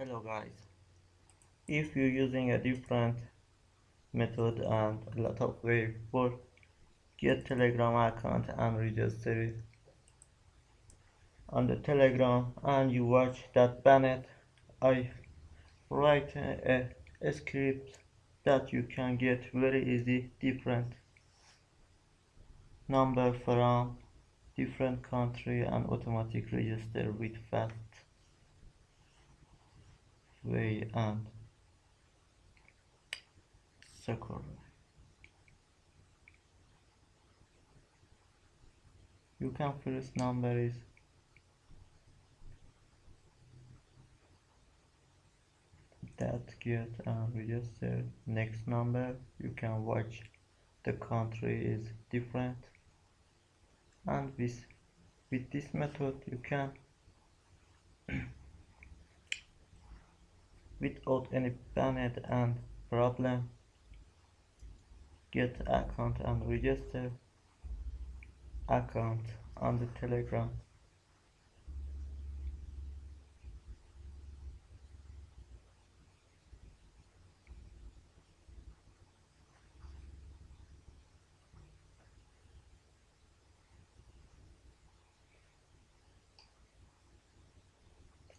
hello guys. If you're using a different method and a lot of way for get telegram account and register it. On the telegram and you watch that banned i write a, a script that you can get very easy different number from different country and automatic register with fast way and secure you can first number is that get um, and register next number you can watch the country is different. And with with this method you can without any panic and problem get account and register account on the telegram.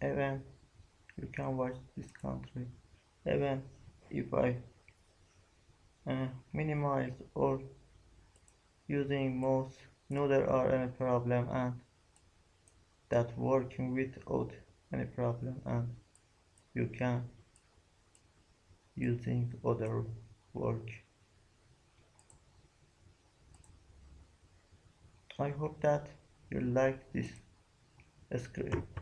Even you can watch this country. Even if I uh, minimize or using mouse no there are any problem and that working without any problem and you can using other work. I hope that you like this script